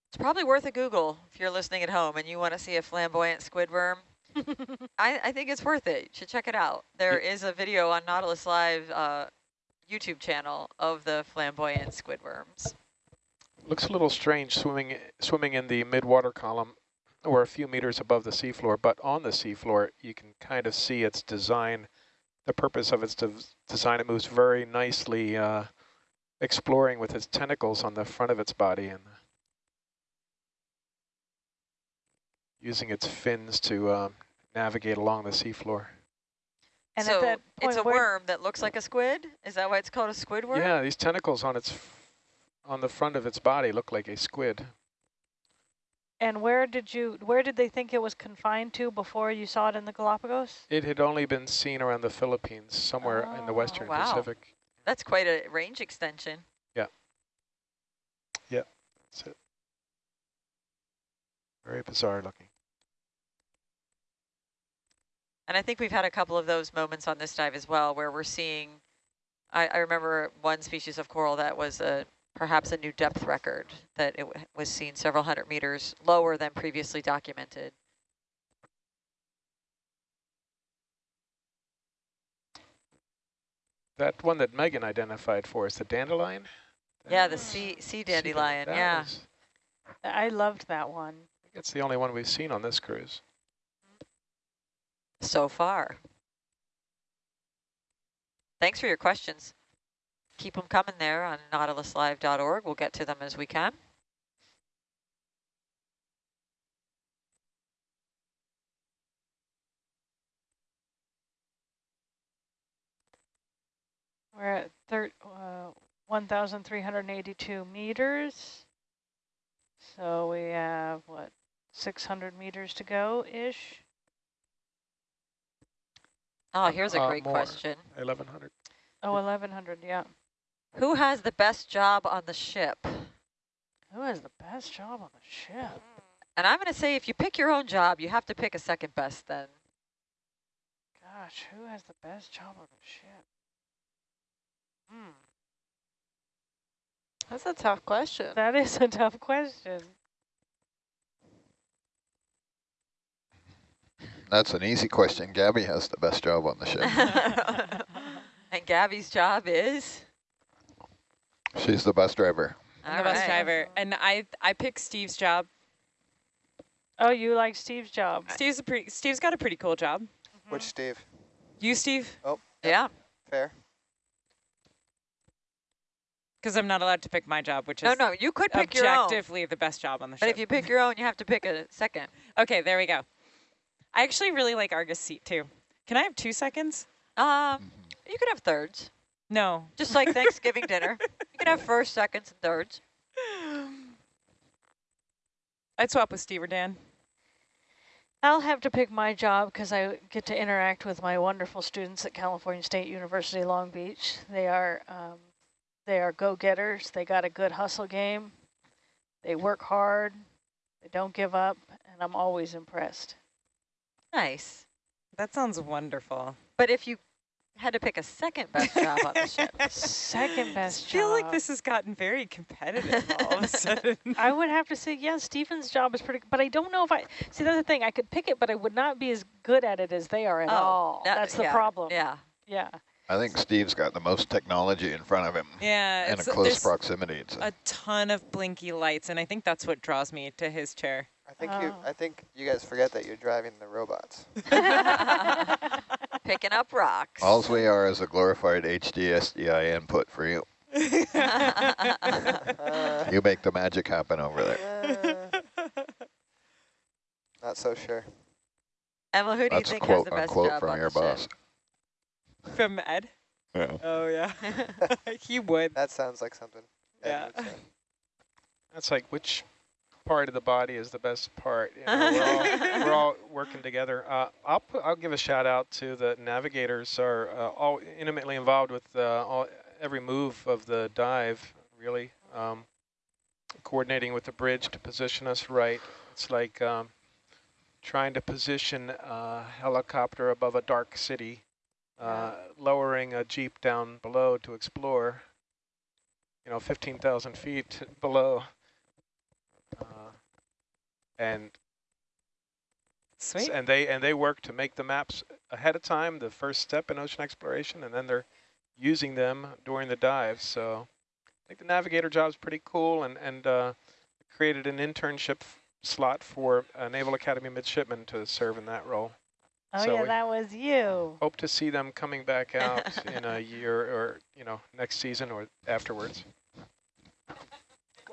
It's probably worth a Google if you're listening at home and you want to see a flamboyant squidworm. I, I think it's worth it. You should check it out. There is a video on Nautilus Live uh, YouTube channel of the flamboyant squidworms. Looks a little strange swimming swimming in the mid-water column or a few meters above the seafloor, but on the seafloor you can kind of see its design, the purpose of its de design. It moves very nicely, uh, exploring with its tentacles on the front of its body and using its fins to um, navigate along the seafloor. And so at that it's a worm that looks like a squid? Is that why it's called a squid worm? Yeah, these tentacles on its f- on the front of its body look like a squid. And where did you, where did they think it was confined to before you saw it in the Galapagos? It had only been seen around the Philippines, somewhere in the Oh, western wow. Pacific. That's quite a range extension. That's it. Very bizarre looking. And I think we've had a couple of those moments on this dive as well, where we're seeing, I, I remember one species of coral that was a, perhaps a new depth record, that it w- was seen several hundred meters lower than previously documented. That one that Megan identified for us, the dandelion? Yeah, the That- sea, sea sea dandelion, that yeah. was- I loved that one. I think it's the only one we've seen on this cruise. So far. Thanks for your questions. Keep them coming there on nautiluslive.org. We'll get to them as we can. We're at thir uh, 1,382 meters. So we have, what, 600 meters to go-ish? Oh, here's a Uh, great more. question. 1100. Oh, 1,100, yeah. Who has the best job on the ship? Who has the best job on the ship? And I'm going to say if you pick your own job, you have to pick a second best then. Gosh, who has the best job on the ship? Hmm. That's a tough question. That is a tough question. That's an easy question. Gabby has the best job on the ship. and Gabby's job is? She's the bus driver. I'm the bus driver. And I I picked Steve's job. Oh, you like Steve's job. Steve's a pretty Steve's got a pretty cool job. Which Steve? You, Steve? Oh, Yeah. fair. Because I'm not allowed to pick my job, which No, is no, you could pick your own. objectively the best job on the show. But ship. if you pick your own, you have to pick a second. okay, there we go. I actually really like Argus seat too. Can I have two seconds? Um, you could have thirds, No. just like Thanksgiving dinner. You can have first, seconds, and thirds. I'd swap with Steve or Dan. I'll have to pick my job because I get to interact with my wonderful students at California State University Long Beach. They are um, they are go-getters. They got a good hustle game. They work hard. They don't give up, and I'm always impressed. Nice. That sounds wonderful. But if you had to pick a second best job on the ship, Second best I feel like this has gotten very competitive all of a sudden. I would have to say, yeah, Stephen's job is pretty, but I don't know if I, see, that's the thing, I could pick it, but I would not be as good at it as they are at Oh, all. that- That's the yeah, problem. yeah. Yeah. I think Steve's got the most technology in front of him yeah, and a close proximity. It's a ton of blinky lights, and I think that's what draws me to his chair. I think you. Oh. I think you guys forget that you're driving the robots. Picking up rocks. Alls we are is a glorified HDSDI input for you. You make the magic happen over there. uh, not so sure. Emma, who do That's you a think has the best unquote job from on your the ship? From Ed? Yeah. Oh, yeah. he would. That sounds like something. Ed Yeah. That's like which part of the body is the best part. You know, we're, all, we're all working together. Uh, I'll put, I'll give a shout out to the navigators are uh, all intimately involved with uh, all, every move of the dive. Really, um, coordinating with the bridge to position us right. It's like um, trying to position a helicopter above a dark city, uh, lowering a jeep down below to explore. You know, 15,000 feet below. And Sweet. and they and they work to make the maps ahead of time, the first step in ocean exploration, and then they're using them during the dive. So I think the navigator job is pretty cool, and and uh, created an internship slot for a Naval Academy midshipman to serve in that role. Oh, So yeah, that was you. Hope to see them coming back out in a year or you know next season or afterwards.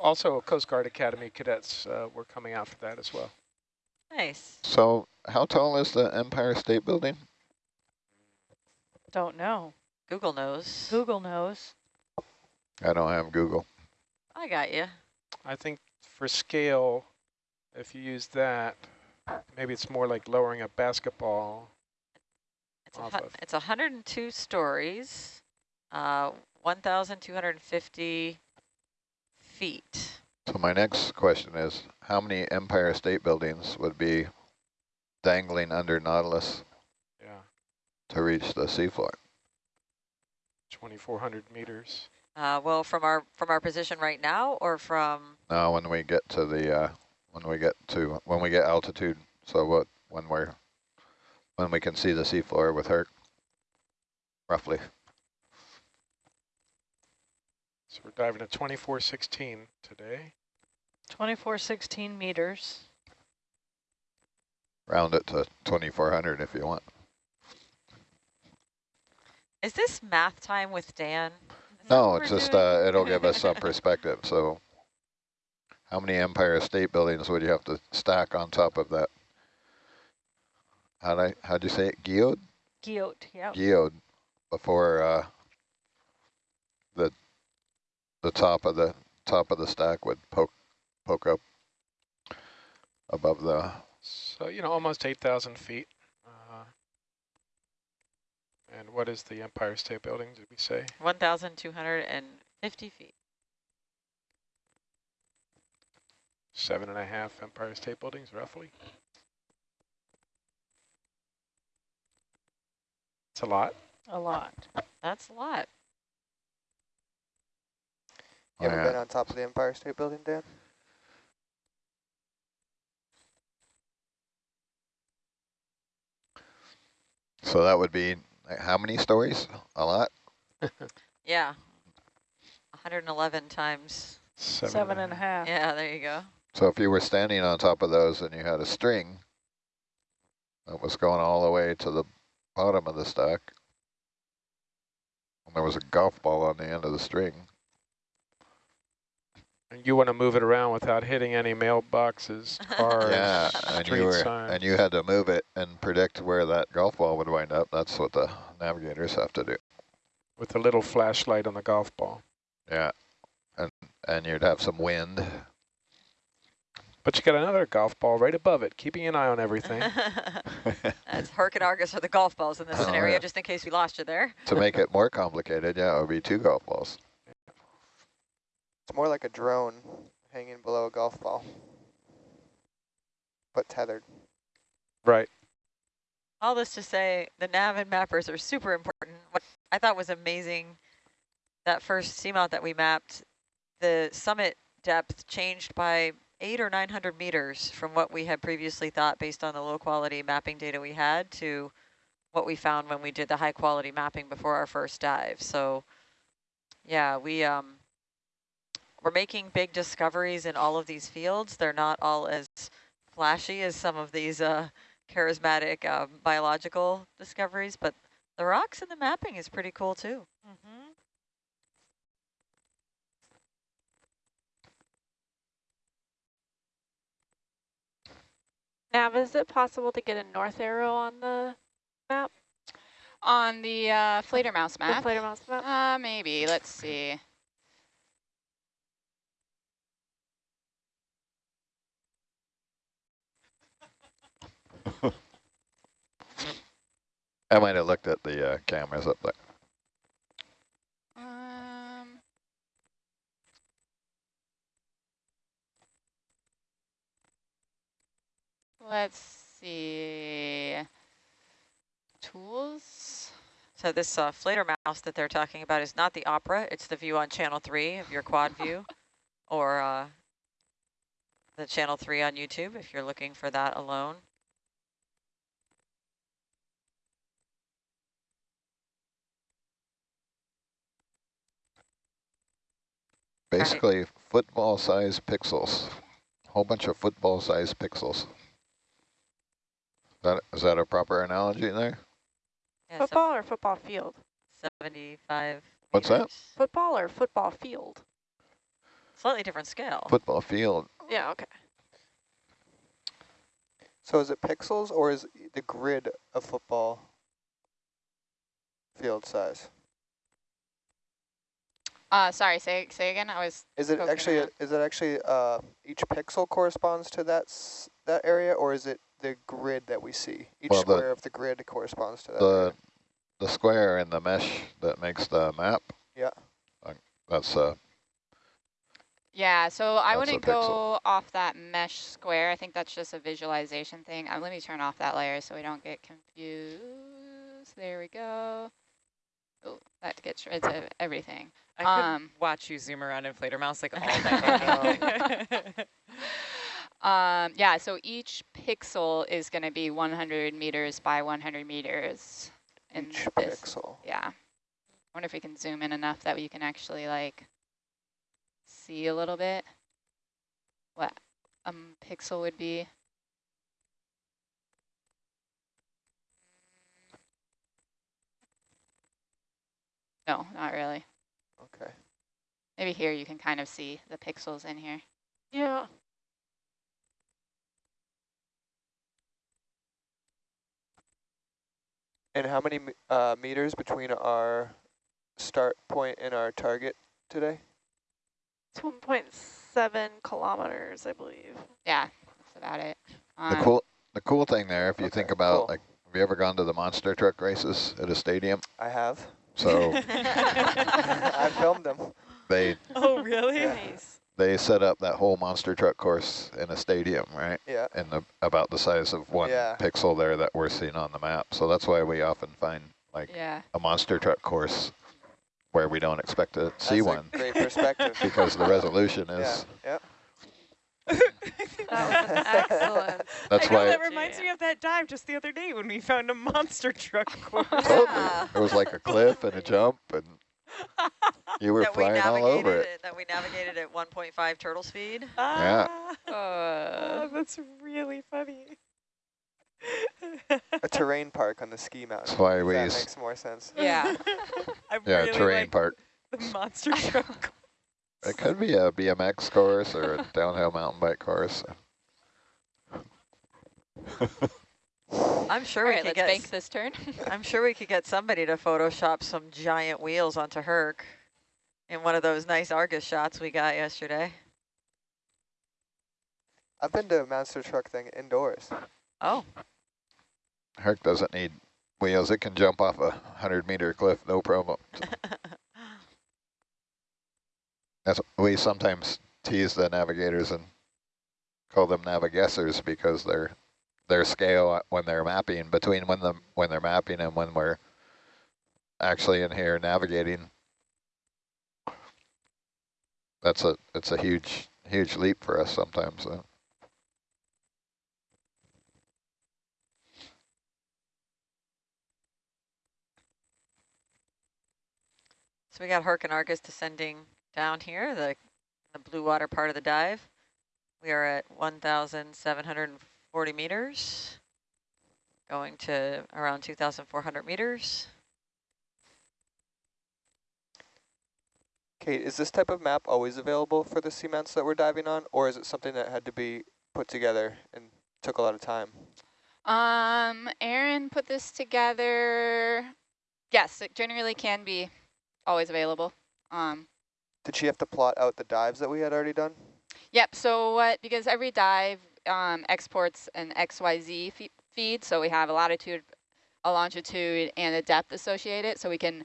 Also, Coast Guard Academy cadets uh, were coming out for that as well. Nice. So how tall is the Empire State Building? Don't know. Google knows. Google knows. I don't have Google. I got you. I think for scale, if you use that, maybe it's more like lowering a basketball. It's a Off hu- of- it's 102 stories, uh, 1,250 feet. So my next question is, how many Empire State Buildings would be dangling under Nautilus Yeah, to reach the seafloor? 2,400 meters. Uh, well, from our from our position right now, or from No, when we get to the, uh, when we get to, when we get altitude, so what, when we're, when we can see the seafloor with her, roughly. So we're diving at 2416 today. 2416 meters. Round it to 2400 if you want. is this math time with Dan? Is No, it's just, uh, it'll give us some perspective. So how many Empire State Buildings would you have to stack on top of that? How'd I, how'd you say it? Geode? Geode, yep. Geode before, uh, the, the top of the, top of the stack would poke, poke up above the, So, you know, almost 8,000 feet. Uh, and what is the Empire State Building, did we say? 1,250 feet. Seven and a half Empire State Buildings, roughly. It's a lot. A lot. That's a lot. You ever Oh, yeah. been on top of the Empire State Building, Dan? So that would be like, how many stories? A lot? Yeah. 111 times. Seven, Seven and a half. Yeah, there you go. So if you were standing on top of those and you had a string that was going all the way to the bottom of the stack, and there was a golf ball on the end of the string, And you want to move it around without hitting any mailboxes, cars, yeah, and street you were signs. and you had to move it and predict where that golf ball would wind up. That's what the navigators have to do. with a little flashlight on the golf ball. Yeah, and and you'd have some wind. But you got another golf ball right above it, keeping an eye on everything. That's Herc and Argus are the golf balls in this Oh, scenario, yeah. just in case we lost you there. to make it more complicated, yeah, it would be two golf balls. It's more like a drone hanging below a golf ball, but tethered. right. All this to say, the nav and mappers are super important. What I thought was amazing, that first seamount that we mapped, the summit depth changed by eight or 900 meters from what we had previously thought based on the low quality mapping data we had to what we found when we did the high quality mapping before our first dive. So yeah, we, um, we're making big discoveries in all of these fields. They're not all as flashy as some of these uh, charismatic uh, biological discoveries, but the rocks and the mapping is pretty cool too. Mm-hmm. Nav, is it possible to get a north arrow on the map? On the uh, Fledermaus The map? Fledermaus map? Uh, maybe. Let's see. I might have looked at the uh, cameras up there. Um, let's see. Tools. So this uh, flater mouse that they're talking about is not the opera, it's the view on channel three of your quad view or uh, the channel three on YouTube if you're looking for that alone. Basically, football-sized pixels. A whole bunch of football-sized pixels. That is that a proper analogy there? Yeah, so Football or football field? 75 What's that? Football or football field? Slightly different scale. Football field. Yeah, okay. So is it pixels or is the grid of football field size? Uh, sorry, say say again. I was Is it actually around. is it actually uh, each pixel corresponds to that s that area, or is it the grid that we see? Each Well, the- square of the grid corresponds to that. The area. the square in the mesh that makes the map. Yeah. That's uh Yeah, so I That's a wouldn't go off that mesh square. I think that's just a visualization thing. Uh, let me turn off that layer so we don't get confused. There we go. Oh, that gets rid of everything. I could Um, watch you zoom around in Fledermaus like all I day. Um, yeah, so each pixel is going to be 100 meters by 100 meters. in each this. pixel. Yeah. I wonder if we can zoom in enough that you can actually like see a little bit what a um, pixel would be. No, not really. Okay. Maybe here you can kind of see the pixels in here. Yeah. And how many uh, meters between our start point and our target today? It's 1.7 kilometers, I believe. Yeah, that's about it. the Um, cool the cool thing there. If you Okay, think about cool. like, have you ever gone to the monster truck races at a stadium? I have. So I filmed them. They oh, really? Yeah. Nice. they set up that whole monster truck course in a stadium, right? Yeah. And the, about the size of one Yeah. pixel there that we're seeing on the map. So that's why we often find like yeah. a monster truck course where we don't expect to see That's a one great perspective. because the resolution is. yeah. That excellent. That's I know, why that reminds me of that dive just the other day when we found a monster truck. Course. Totally it was like a cliff and a jump, and you were that we all navigated over it. That we navigated at 1.5 turtle speed. Yeah. Ah, Uh, oh, that's really funny. A terrain park on the ski mountain. That's why we That s- makes more sense. yeah. I Yeah, really terrain like park. the monster truck. It could be a BMX course or a downhill mountain bike course. I'm sure All we right, could let's get. bank this turn. I'm sure we could get somebody to Photoshop some giant wheels onto Herc in one of those nice Argus shots we got yesterday. I've been to a monster truck thing indoors. Oh, Herc doesn't need wheels. It can jump off a 100 meter cliff, no problem. That's we sometimes tease the navigators and call them navigessers because their their scale when they're mapping between when the when they're mapping and when we're actually in here navigating. That's a it's a huge huge leap for us sometimes. So. so we got Herc and Argus descending down here, the the blue water part of the dive. We are at 1,740 meters, going to around 2,400 meters. Kate, is this type of map always available for the seamounts that we're diving on, or is it something that had to be put together and took a lot of time? Um, Aaron put this together. Yes, it generally can be always available. Um, Did she have to plot out the dives that we had already done? Yep, so what, because every dive um, exports an XYZ fe feed, so we have a latitude, a longitude, and a depth associated, so we can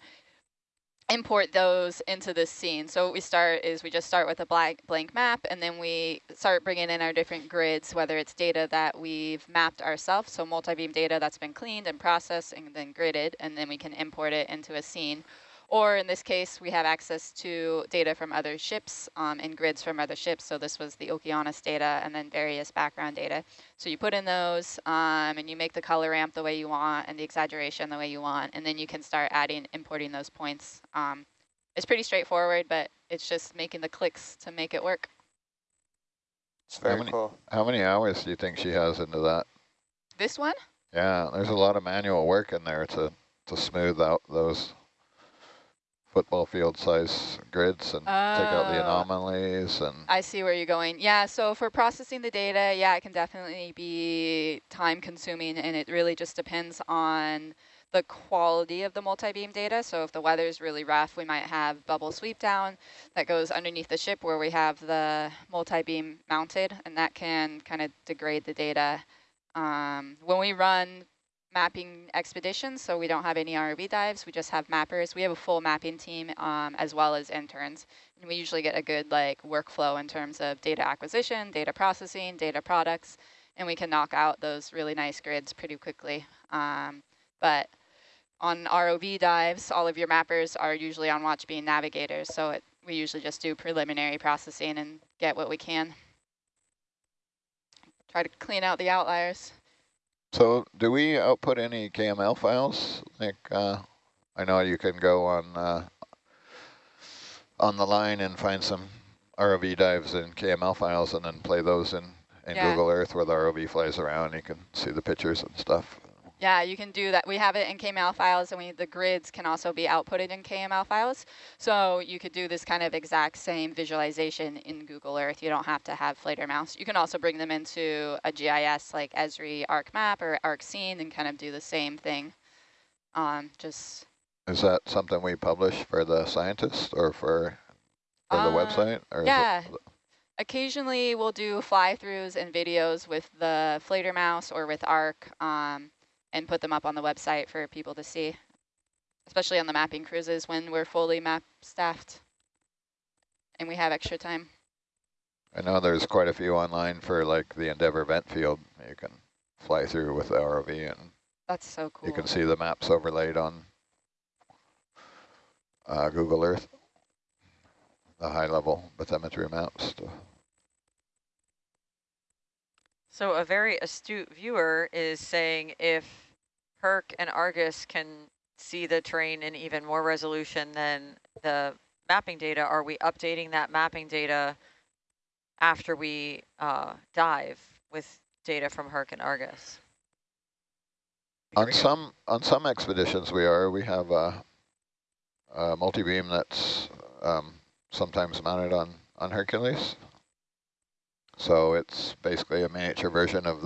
import those into this scene. So what we start is we just start with a blank, blank map, and then we start bringing in our different grids, whether it's data that we've mapped ourselves, so multi-beam data that's been cleaned and processed and then gridded, and then we can import it into a scene. Or in this case, we have access to data from other ships um, and grids from other ships. So this was the Okeanos data and then various background data. So you put in those um, and you make the color ramp the way you want and the exaggeration the way you want. And then you can start adding, importing those points. Um, it's pretty straightforward, but it's just making the clicks to make it work. It's very many- cool. How many hours do you think she has into that? This one? Yeah, there's a lot of manual work in there to, to smooth out those football field size grids and take out the Oh. anomalies and I see where you're going. Yeah, so for processing the data, yeah, it can definitely be time consuming and it really just depends on the quality of the multi-beam data. So if the weather is really rough, we might have bubble sweep down that goes underneath the ship where we have the multi-beam mounted and that can kind of degrade the data. Um, when we run mapping expeditions, so we don't have any ROV dives, we just have mappers. We have a full mapping team um, as well as interns. And we usually get a good like workflow in terms of data acquisition, data processing, data products, and we can knock out those really nice grids pretty quickly. Um, but on ROV dives, all of your mappers are usually on watch being navigators, so it, we usually just do preliminary processing and get what we can. Try to clean out the outliers. So do we output any KML files? Like, uh, I know you can go on uh, on the line and find some ROV dives in KML files and then play those in, in Yeah. Google Earth where the ROV flies around. You can see the pictures and stuff. Yeah, you can do that. We have it in KML files, and we the grids can also be outputted in KML files. So you could do this kind of exact same visualization in Google Earth. You don't have to have Fledermaus. You can also bring them into a GIS like Esri ArcMap or ArcScene and kind of do the same thing. Um, just Is that something we publish for the scientists or for, for the Uh, website? Or yeah. Occasionally, we'll do fly-throughs and videos with the Fledermaus or with ARC um, and put them up on the website for people to see, especially on the mapping cruises when we're fully map staffed and we have extra time. I know there's quite a few online for like the Endeavour vent field. You can fly through with the ROV and That's so cool. you can see the maps overlaid on uh, Google Earth, the high-level bathymetry maps. To So a very astute viewer is saying if Herc and Argus can see the terrain in even more resolution than the mapping data, are we updating that mapping data after we uh, dive with data from Herc and Argus? on some on some expeditions, we are. We have a, a multi-beam that's um, sometimes mounted on on Hercules. So it's basically a miniature version of